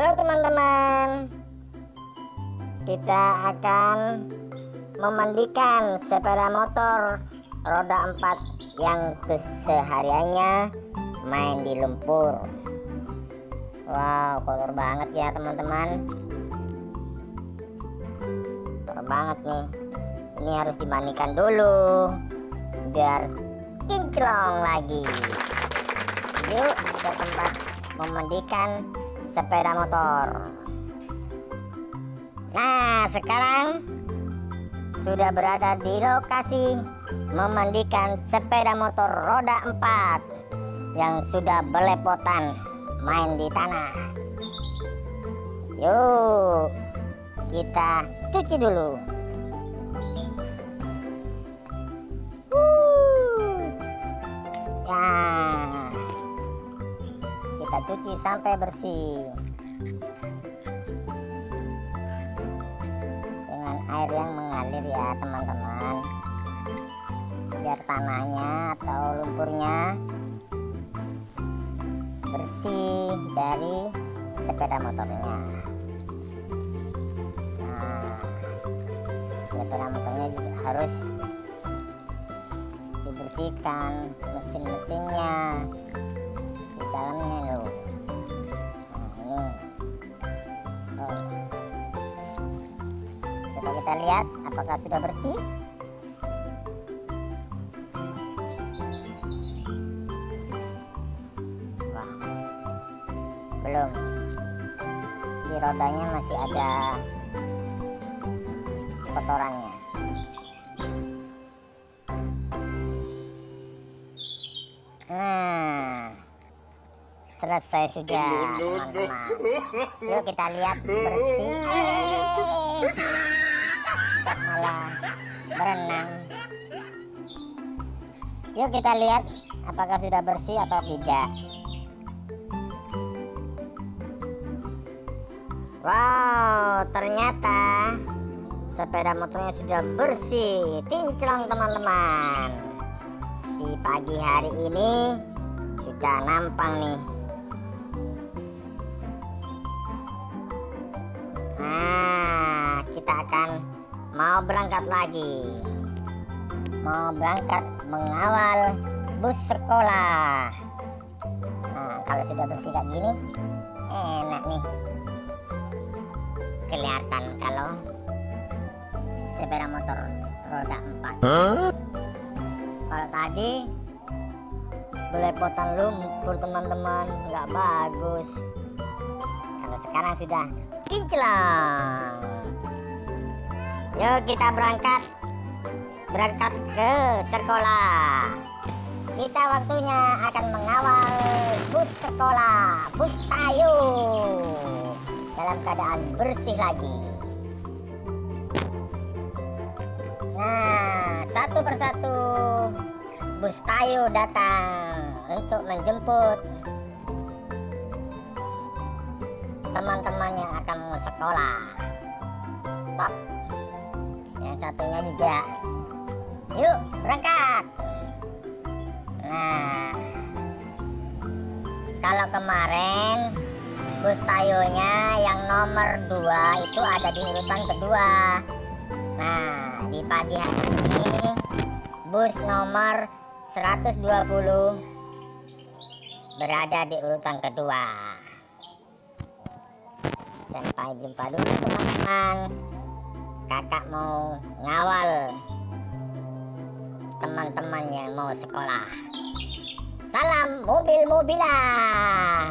Halo teman-teman. Kita akan memandikan sepeda motor roda 4 yang kesehariannya main di lumpur. Wow kotor banget ya teman-teman. Kotor banget nih. Ini harus dimandikan dulu Biar kinclong lagi. Yuk ke tempat memandikan sepeda motor. Nah sekarang sudah berada di lokasi memandikan sepeda motor roda 4 yang sudah belepotan main di tanah. Yuk kita cuci dulu kita cuci sampai bersih. Dengan air yang mengalir ya teman-teman. Biar tanahnya atau lumpurnya bersih dari sepeda motornya. Nah sepeda motornya juga harus dibersihkan mesin-mesinnya dalamnya loh nah ini. Oh. coba kita lihat apakah sudah bersih. Wah, belum. Di rodanya masih ada kotorannya. Nah selesai sudah. Teman-teman yuk kita lihat bersih. Eh, malah berenang. Yuk kita lihat apakah sudah bersih atau tidak. Wow, ternyata sepeda motornya sudah bersih, kinclong teman-teman. Di pagi hari ini sudah nampang nih. Mau berangkat lagi. Mau berangkat mengawal bus sekolah. Nah, kalau sudah bersih kayak gini, enak nih kelihatan kalau sepeda motor roda 4 huh? kalau tadi belepotan lumpur teman-teman nggak bagus kalau sekarang sudah kinclong yuk kita berangkat. Berangkat ke sekolah. Kita waktunya akan mengawal bus sekolah bus tayu dalam keadaan bersih lagi. Nah satu persatu bus tayu datang untuk menjemput teman-teman yang akan sekolah. Stop satunya juga. Yuk berangkat. Nah kalau kemarin bus tayonya yang nomor 2 itu ada di urutan kedua. Nah di pagi hari ini bus nomor 120 berada di urutan kedua. Sampai jumpa dulu teman-teman kakak mau ngawal teman-teman yang mau sekolah. Salam mobil-mobilan